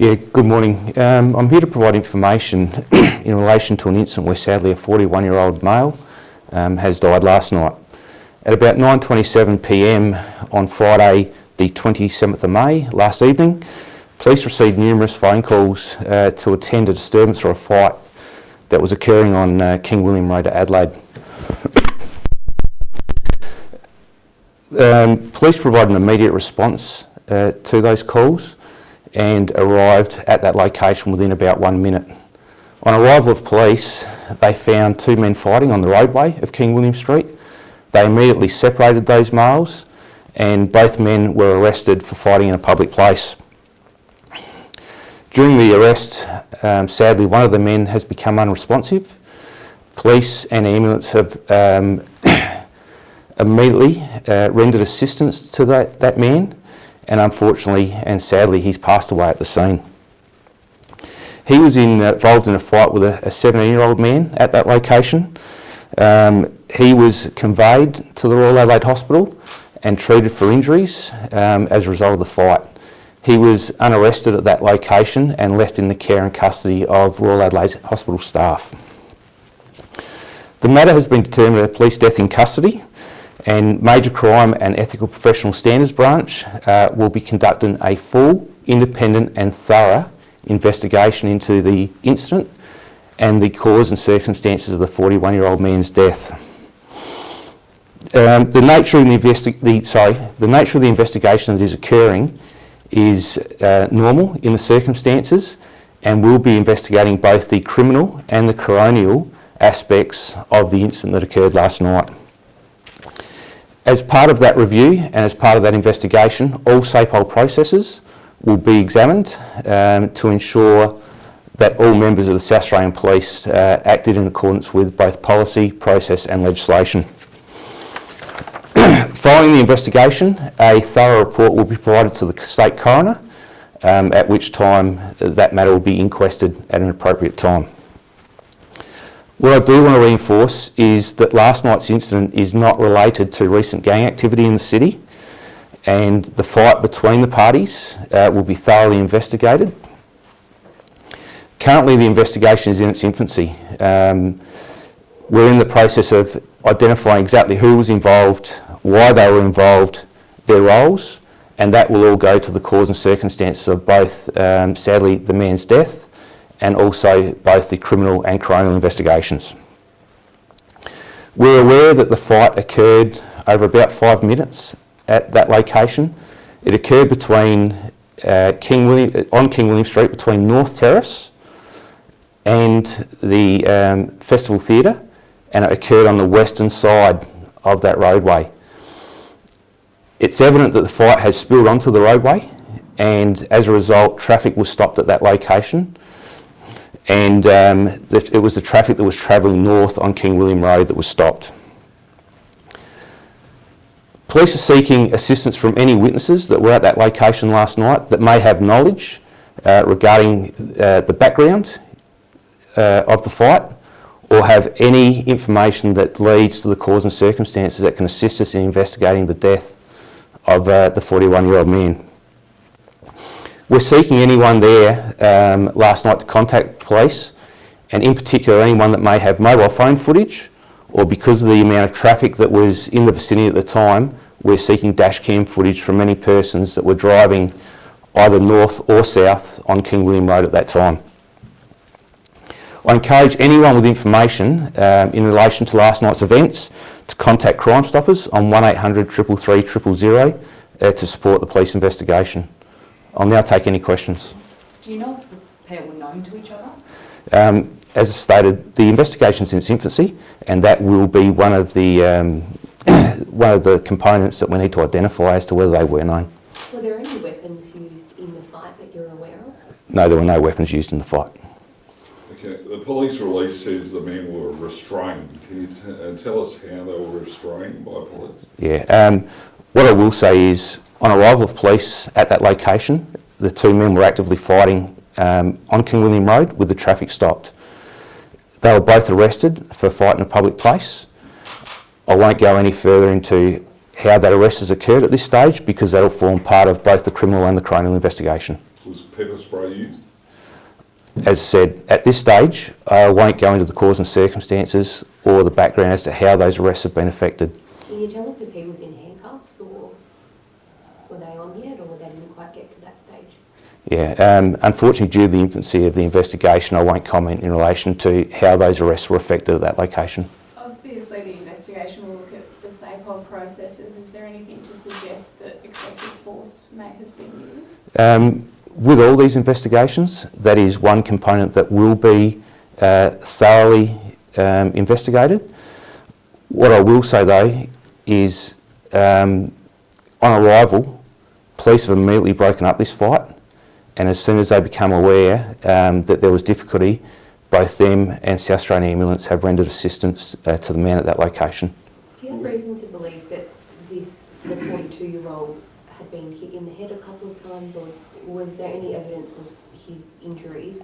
Yeah, good morning. Um, I'm here to provide information in relation to an incident where sadly a 41-year-old male um, has died last night. At about 9.27pm on Friday the 27th of May, last evening, police received numerous phone calls uh, to attend a disturbance or a fight that was occurring on uh, King William Road at Adelaide. um, police provided an immediate response uh, to those calls and arrived at that location within about one minute. On arrival of police, they found two men fighting on the roadway of King William Street. They immediately separated those males and both men were arrested for fighting in a public place. During the arrest, um, sadly, one of the men has become unresponsive. Police and ambulance have um, immediately uh, rendered assistance to that, that man and unfortunately and sadly he's passed away at the scene. He was in, uh, involved in a fight with a 17 year old man at that location. Um, he was conveyed to the Royal Adelaide Hospital and treated for injuries um, as a result of the fight. He was unarrested at that location and left in the care and custody of Royal Adelaide Hospital staff. The matter has been determined a police death in custody and Major Crime and Ethical Professional Standards Branch uh, will be conducting a full, independent and thorough investigation into the incident and the cause and circumstances of the 41 year old man's death. Um, the nature of the, the, sorry, the nature of the investigation that is occurring is uh, normal in the circumstances and we'll be investigating both the criminal and the coronial aspects of the incident that occurred last night. As part of that review and as part of that investigation, all SAPOL processes will be examined um, to ensure that all members of the South Australian Police uh, acted in accordance with both policy, process and legislation. Following the investigation, a thorough report will be provided to the State Coroner, um, at which time that matter will be inquested at an appropriate time. What I do want to reinforce is that last night's incident is not related to recent gang activity in the city and the fight between the parties uh, will be thoroughly investigated. Currently the investigation is in its infancy. Um, we're in the process of identifying exactly who was involved, why they were involved, their roles, and that will all go to the cause and circumstances of both, um, sadly, the man's death and also both the criminal and coronial investigations. We're aware that the fight occurred over about five minutes at that location. It occurred between uh, King William, on King William Street between North Terrace and the um, Festival Theatre and it occurred on the western side of that roadway. It's evident that the fight has spilled onto the roadway and as a result traffic was stopped at that location and um, it was the traffic that was travelling north on King William Road that was stopped. Police are seeking assistance from any witnesses that were at that location last night that may have knowledge uh, regarding uh, the background uh, of the fight or have any information that leads to the cause and circumstances that can assist us in investigating the death of uh, the 41 year old man. We're seeking anyone there um, last night to contact police and in particular anyone that may have mobile phone footage or because of the amount of traffic that was in the vicinity at the time, we're seeking dash cam footage from any persons that were driving either north or south on King William Road at that time. I encourage anyone with information um, in relation to last night's events to contact Crime Stoppers on 1800 333 000 uh, to support the police investigation. I'll now take any questions. Do you know if the pair were known to each other? Um, as I stated, the investigation is in its infancy and that will be one of the um, one of the components that we need to identify as to whether they were known. Were there any weapons used in the fight that you're aware of? No, there were no weapons used in the fight. Okay, the police release says the men were restrained. Can you uh, tell us how they were restrained by police? Yeah, um, what I will say is on arrival of police at that location, the two men were actively fighting um, on King William Road with the traffic stopped. They were both arrested for fight in a public place. I won't go any further into how that arrest has occurred at this stage because that'll form part of both the criminal and the coronial investigation. Was pepper spray used? As I said, at this stage, I won't go into the cause and circumstances or the background as to how those arrests have been affected. Can you tell if he was in handcuffs or were they on yet or they didn't quite get to that stage? Yeah, um, unfortunately, due to the infancy of the investigation, I won't comment in relation to how those arrests were affected at that location. Obviously, the investigation will look at the SAPOL processes. Is there anything to suggest that excessive force may have been used? Um, with all these investigations, that is one component that will be uh, thoroughly um, investigated. What I will say though is um, on arrival, police have immediately broken up this fight and as soon as they become aware um, that there was difficulty, both them and South Australian Ambulance have rendered assistance uh, to the man at that location. Do you have reason to believe that this, the 42-year-old had been hit in the head a couple of times or was there any evidence of his injuries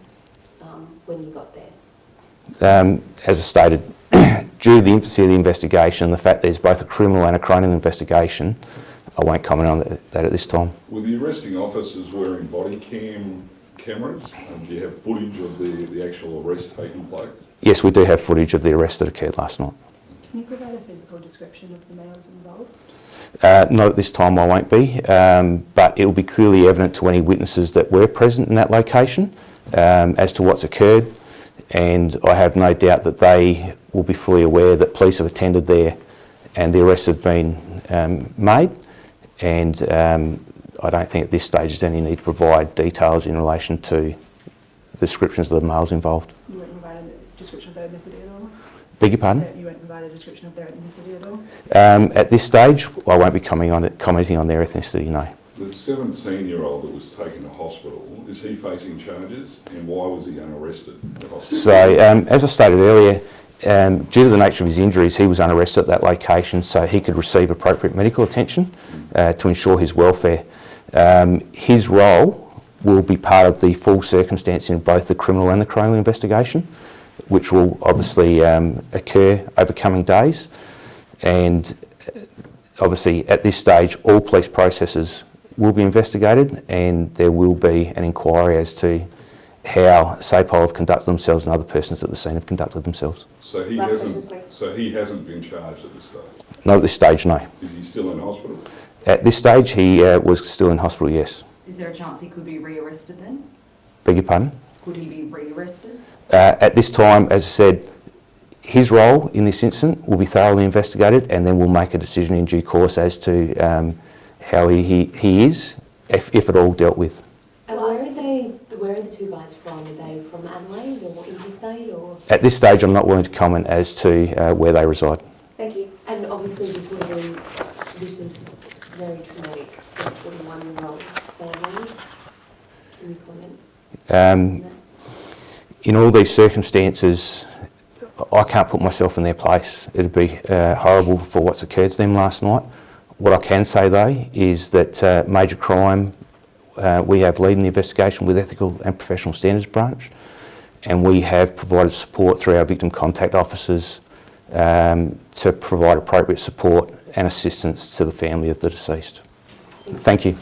um, when you got there? Um, as I stated, due to the infancy of the investigation and the fact that there's both a criminal and a criminal investigation, I won't comment on that- that at this time. Were the arresting officers wearing body cam cameras? Um, do you have footage of the, the actual arrest taking place? Yes, we do have footage of the arrest that occurred last night. Can you provide a physical description of the males involved? Uh, not at this time, I won't be, um, but it will be clearly evident to any witnesses that were present in that location um, as to what's occurred, and I have no doubt that they will be fully aware that police have attended there and the arrests have been um, made, and um, I don't think at this stage there's any need to provide details in relation to the descriptions of the males involved. You weren't provided a description of their ethnicity at all? Beg your pardon? You weren't provided a description of their ethnicity at all? Um, at this stage, I won't be commenting on, it, commenting on their ethnicity, no. The 17-year-old that was taken to hospital, is he facing charges and why was he unarrested? So, um, as I stated earlier, um, due to the nature of his injuries, he was unarrested at that location so he could receive appropriate medical attention uh, to ensure his welfare. Um, his role will be part of the full circumstance in both the criminal and the criminal investigation, which will obviously um, occur over coming days. And uh, obviously, at this stage, all police processes will be investigated and there will be an inquiry as to how SAPOL have conducted themselves and other persons at the scene have conducted themselves. So he Last hasn't, questions, so he hasn't been charged at this stage? Not at this stage, no. Is he still in hospital? At this stage, he uh, was still in hospital, yes. Is there a chance he could be rearrested then? Beg your pardon? Could he be rearrested? Uh, at this time, as I said, his role in this incident will be thoroughly investigated and then we'll make a decision in due course as to um, how he, he, he is, if, if at all dealt with. And where are they, where are the two guys from? Are they from Adelaide or interstate or? At this stage, I'm not willing to comment as to uh, where they reside. Thank you. And obviously this have been, this is very traumatic for a 41-year-old family. Can you comment Um, in all these circumstances, I can't put myself in their place. It'd be uh, horrible for what's occurred to them last night. What I can say though is that uh, major crime, uh, we have leading the investigation with Ethical and Professional Standards Branch and we have provided support through our victim contact officers um, to provide appropriate support and assistance to the family of the deceased. Thank you.